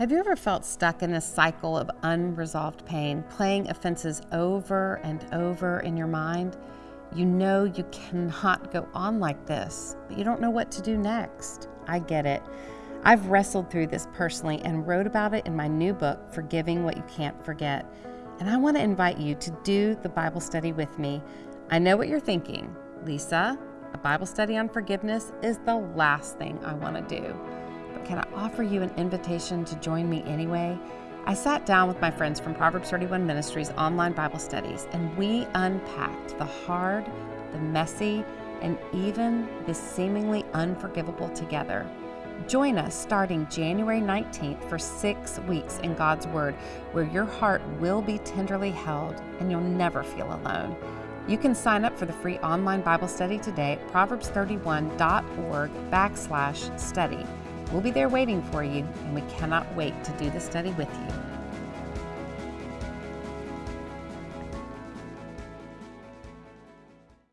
Have you ever felt stuck in this cycle of unresolved pain, playing offenses over and over in your mind? You know you cannot go on like this, but you don't know what to do next. I get it. I've wrestled through this personally and wrote about it in my new book, Forgiving What You Can't Forget. And I want to invite you to do the Bible study with me. I know what you're thinking. Lisa, a Bible study on forgiveness is the last thing I want to do but can I offer you an invitation to join me anyway? I sat down with my friends from Proverbs 31 Ministries online Bible studies, and we unpacked the hard, the messy, and even the seemingly unforgivable together. Join us starting January 19th for six weeks in God's Word, where your heart will be tenderly held and you'll never feel alone. You can sign up for the free online Bible study today at proverbs31.org backslash study. We'll be there waiting for you, and we cannot wait to do the study with you.